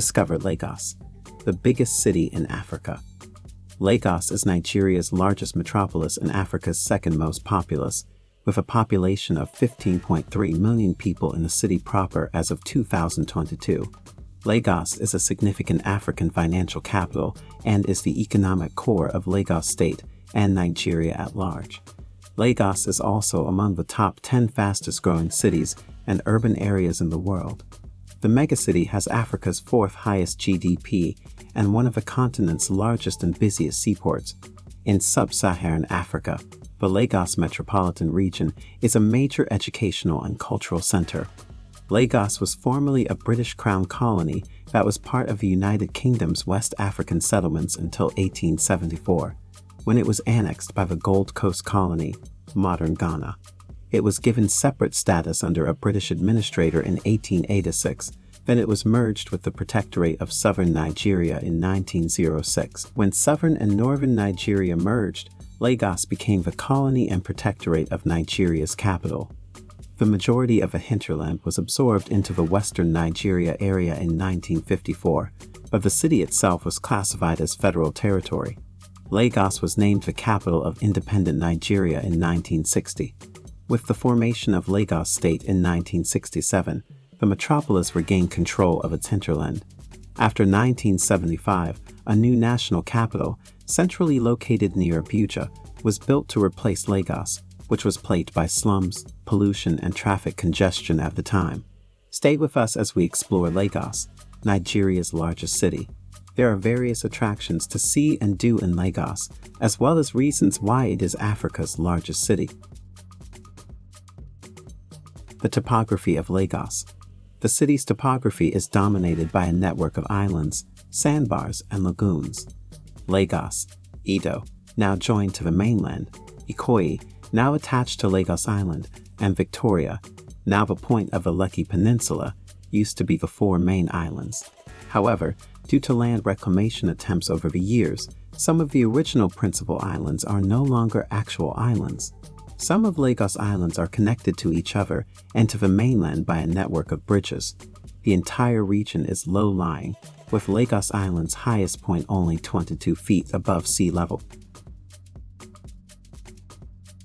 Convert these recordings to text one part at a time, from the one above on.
Discover Lagos, the biggest city in Africa. Lagos is Nigeria's largest metropolis and Africa's second most populous, with a population of 15.3 million people in the city proper as of 2022. Lagos is a significant African financial capital and is the economic core of Lagos State and Nigeria at large. Lagos is also among the top 10 fastest growing cities and urban areas in the world. The megacity has Africa's fourth highest GDP and one of the continent's largest and busiest seaports. In sub-Saharan Africa, the Lagos metropolitan region is a major educational and cultural center. Lagos was formerly a British Crown colony that was part of the United Kingdom's West African settlements until 1874, when it was annexed by the Gold Coast Colony, modern Ghana. It was given separate status under a British administrator in 1886, then it was merged with the Protectorate of Southern Nigeria in 1906. When Southern and Northern Nigeria merged, Lagos became the colony and protectorate of Nigeria's capital. The majority of the hinterland was absorbed into the western Nigeria area in 1954, but the city itself was classified as federal territory. Lagos was named the capital of independent Nigeria in 1960. With the formation of Lagos State in 1967, the metropolis regained control of its hinterland. After 1975, a new national capital, centrally located near Abuja, was built to replace Lagos, which was plagued by slums, pollution, and traffic congestion at the time. Stay with us as we explore Lagos, Nigeria's largest city. There are various attractions to see and do in Lagos, as well as reasons why it is Africa's largest city. The topography of Lagos. The city's topography is dominated by a network of islands, sandbars, and lagoons. Lagos, Iddo, now joined to the mainland, Ikoyi, now attached to Lagos Island, and Victoria, now the point of the Lekki Peninsula, used to be the four main islands. However, due to land reclamation attempts over the years, some of the original principal islands are no longer actual islands. Some of Lagos Islands are connected to each other and to the mainland by a network of bridges. The entire region is low-lying, with Lagos Island's highest point only 22 feet above sea level.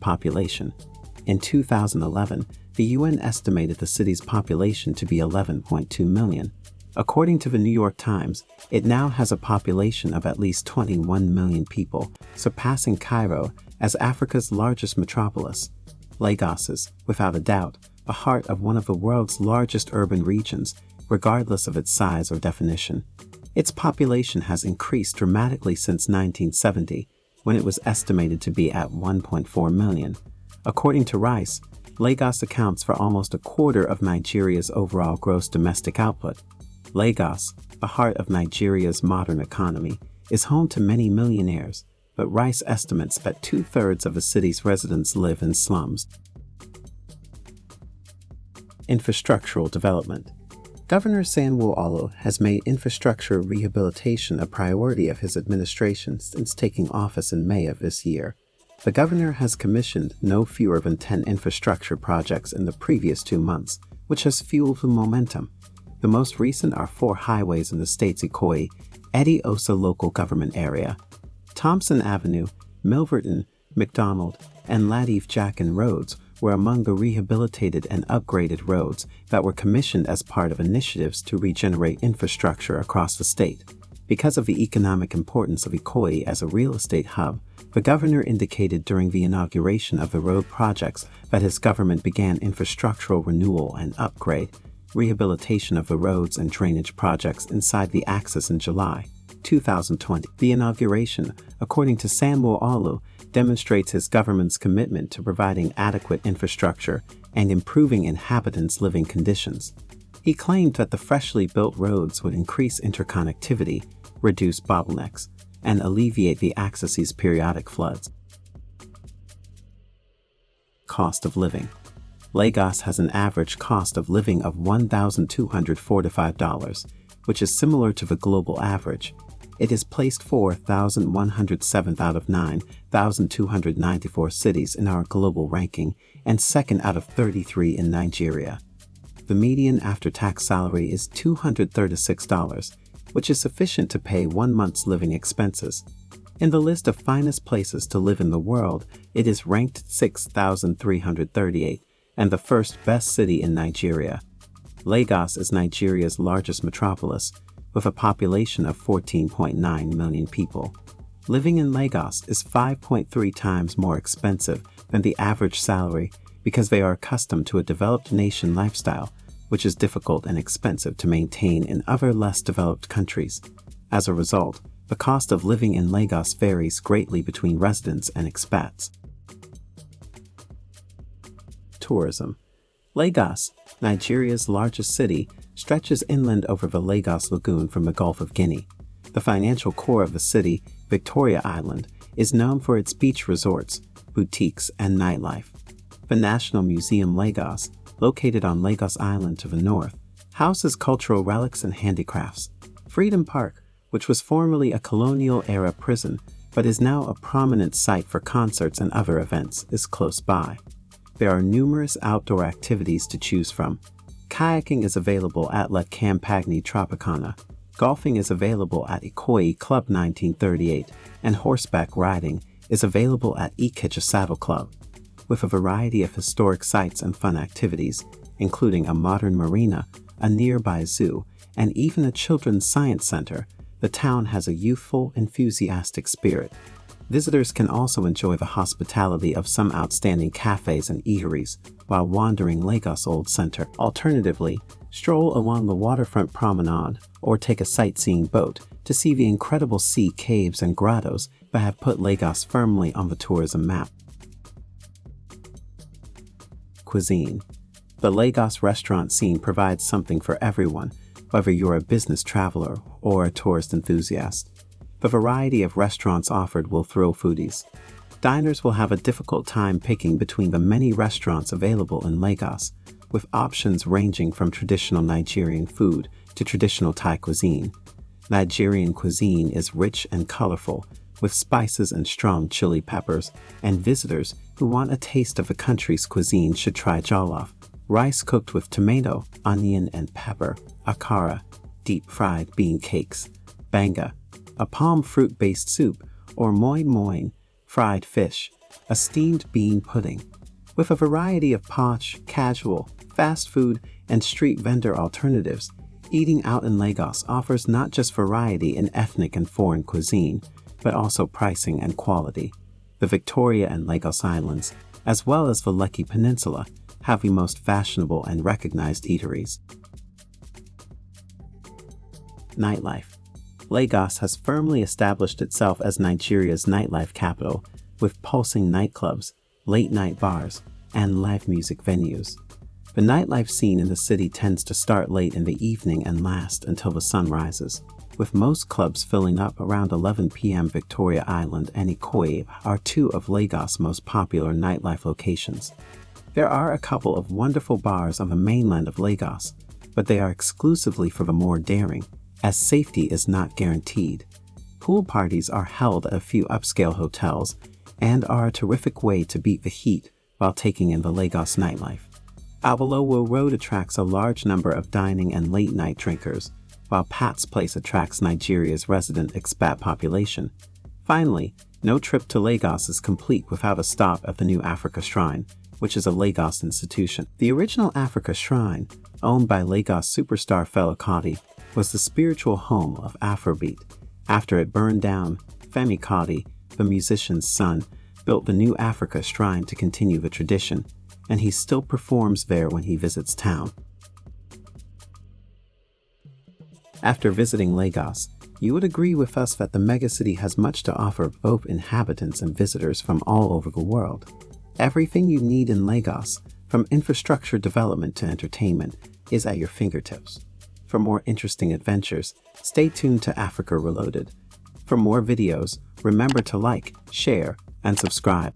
Population In 2011, the UN estimated the city's population to be 11.2 million. According to the New York Times, it now has a population of at least 21 million people, surpassing Cairo as Africa's largest metropolis. Lagos is, without a doubt, the heart of one of the world's largest urban regions, regardless of its size or definition. Its population has increased dramatically since 1970, when it was estimated to be at 1.4 million. According to Rice, Lagos accounts for almost a quarter of Nigeria's overall gross domestic output. Lagos, the heart of Nigeria's modern economy, is home to many millionaires, but Rice estimates that two-thirds of the city's residents live in slums. Infrastructural development Governor Sanwo-Olu has made infrastructure rehabilitation a priority of his administration since taking office in May of this year. The governor has commissioned no fewer than 10 infrastructure projects in the previous two months, which has fueled the momentum. The most recent are four highways in the state's Eti-Osa local government area, Thompson Avenue, Milverton, McDonald, and Lateef Jakande roads were among the rehabilitated and upgraded roads that were commissioned as part of initiatives to regenerate infrastructure across the state. Because of the economic importance of Ikoyi as a real estate hub, the governor indicated during the inauguration of the road projects that his government began infrastructural renewal and upgrade, rehabilitation of the roads and drainage projects inside the axis in July. 2020. The inauguration, according to Sanwo-Olu, demonstrates his government's commitment to providing adequate infrastructure and improving inhabitants' living conditions. He claimed that the freshly built roads would increase interconnectivity, reduce bottlenecks, and alleviate the axis's periodic floods. Cost of living Lagos has an average cost of living of $1,245, which is similar to the global average, it is placed 4,107th out of 9,294 cities in our global ranking and second out of 33 in Nigeria. The median after-tax salary is $236, which is sufficient to pay one month's living expenses. In the list of finest places to live in the world, it is ranked 6,338 and the first best city in Nigeria. Lagos is Nigeria's largest metropolis, with a population of 14.9 million people. Living in Lagos is 5.3 times more expensive than the average salary because they are accustomed to a developed nation lifestyle, which is difficult and expensive to maintain in other less developed countries. As a result, the cost of living in Lagos varies greatly between residents and expats. Tourism Lagos, Nigeria's largest city, stretches inland over the Lagos Lagoon from the Gulf of Guinea. The financial core of the city, Victoria Island, is known for its beach resorts, boutiques, and nightlife. The National Museum Lagos, located on Lagos Island to the north, houses cultural relics and handicrafts. Freedom Park, which was formerly a colonial-era prison but is now a prominent site for concerts and other events, is close by. There are numerous outdoor activities to choose from. Kayaking is available at La Campagne Tropicana. Golfing is available at Ikoyi Club 1938, and horseback riding is available at Ikeja Saddle Club. With a variety of historic sites and fun activities, including a modern marina, a nearby zoo, and even a children's science center, the town has a youthful, enthusiastic spirit. Visitors can also enjoy the hospitality of some outstanding cafes and eateries while wandering Lagos Old Center. Alternatively, stroll along the waterfront promenade or take a sightseeing boat to see the incredible sea caves and grottos that have put Lagos firmly on the tourism map. Cuisine The Lagos restaurant scene provides something for everyone whether you're a business traveler or a tourist enthusiast. The variety of restaurants offered will thrill foodies. Diners will have a difficult time picking between the many restaurants available in Lagos, with options ranging from traditional Nigerian food to traditional Thai cuisine. Nigerian cuisine is rich and colorful, with spices and strong chili peppers, and visitors who want a taste of the country's cuisine should try jollof, rice cooked with tomato, onion, and pepper, akara, deep fried bean cakes, banga, a palm fruit based soup, or moi moi, fried fish, a steamed bean pudding. With a variety of posh, casual, fast food, and street vendor alternatives, eating out in Lagos offers not just variety in ethnic and foreign cuisine, but also pricing and quality. The Victoria and Lagos Islands, as well as the Lekki Peninsula, have the most fashionable and recognized eateries. Nightlife Lagos has firmly established itself as Nigeria's nightlife capital, with pulsing nightclubs, late-night bars, and live music venues. The nightlife scene in the city tends to start late in the evening and last until the sun rises, with most clubs filling up around 11 p.m. Victoria Island and Ikoyi are two of Lagos' most popular nightlife locations. There are a couple of wonderful bars on the mainland of Lagos, but they are exclusively for the more daring, as safety is not guaranteed. Pool parties are held at a few upscale hotels and are a terrific way to beat the heat while taking in the Lagos nightlife. Awolowo Road attracts a large number of dining and late-night drinkers, while Pat's Place attracts Nigeria's resident expat population. Finally, no trip to Lagos is complete without a stop at the New Africa Shrine, which is a Lagos institution. The original Africa Shrine, owned by Lagos superstar Fela Kuti, was the spiritual home of Afrobeat. After it burned down, Femi Kuti, the musician's son, built the New Africa Shrine to continue the tradition, and he still performs there when he visits town. After visiting Lagos, you would agree with us that the megacity has much to offer both inhabitants and visitors from all over the world. Everything you need in Lagos, from infrastructure development to entertainment, is at your fingertips. For more interesting adventures, stay tuned to Africa Reloaded. For more videos, remember to like, share, and subscribe.